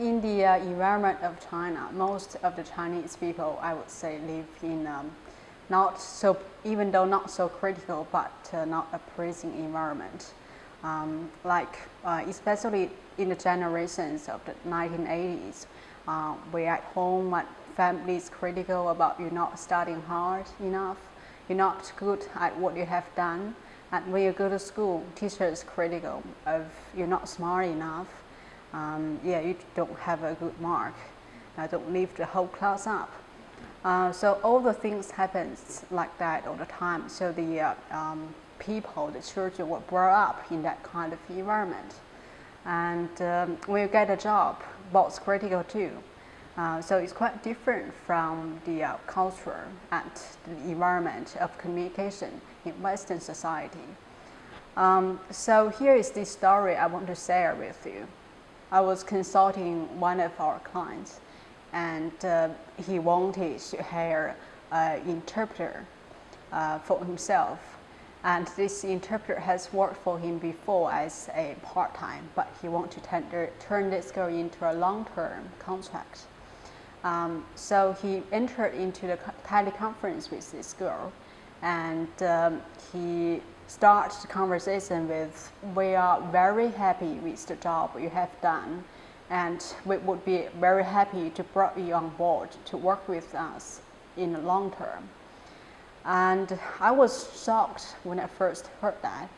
in the uh, environment of China, most of the Chinese people, I would say, live in um, not so, even though not so critical, but uh, not a praising environment. Um, like, uh, especially in the generations of the 1980s, uh, we at home, my family is critical about you not studying hard enough, you're not good at what you have done, and when you go to school, teachers critical of you're not smart enough, um, yeah, you don't have a good mark, I don't lift the whole class up. Uh, so all the things happens like that all the time. So the uh, um, people, the children were brought up in that kind of environment. And um, when you get a job, boss critical too. Uh, so it's quite different from the uh, culture and the environment of communication in Western society. Um, so here is the story I want to share with you. I was consulting one of our clients and uh, he wanted to hire an interpreter uh, for himself. And this interpreter has worked for him before as a part-time, but he wanted to tender, turn this girl into a long-term contract. Um, so he entered into the teleconference with this girl and um, he started the conversation with, we are very happy with the job you have done and we would be very happy to bring you on board to work with us in the long term. And I was shocked when I first heard that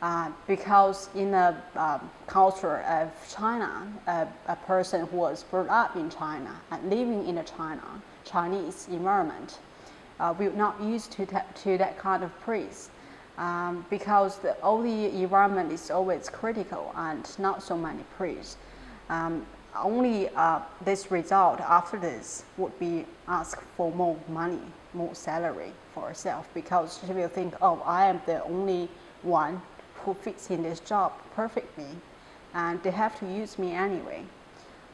uh, because in the um, culture of China, uh, a person who was brought up in China and living in a China, Chinese environment, uh, we're not used to, that, to that kind of praise um, because the, all the environment is always critical and not so many praise. Um, only uh, this result after this would be ask for more money, more salary for herself because she will think, oh, I am the only one who fits in this job perfectly and they have to use me anyway.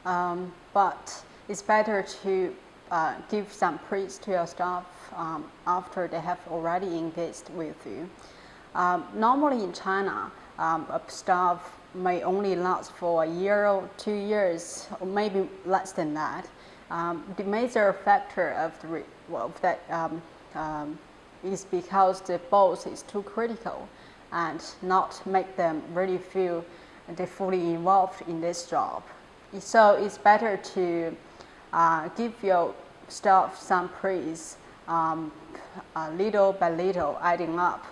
Um, but it's better to uh, give some praise to your staff um, after they have already engaged with you. Um, normally in China, um, a staff may only last for a year or two years, or maybe less than that. Um, the major factor of, the, of that um, um, is because the boss is too critical and not make them really feel they fully involved in this job. So it's better to uh, give your staff some praise um, uh, little by little adding up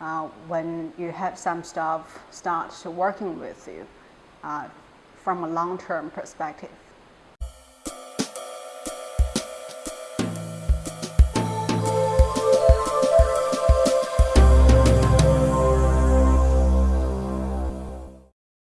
uh, when you have some staff start working with you uh, from a long-term perspective.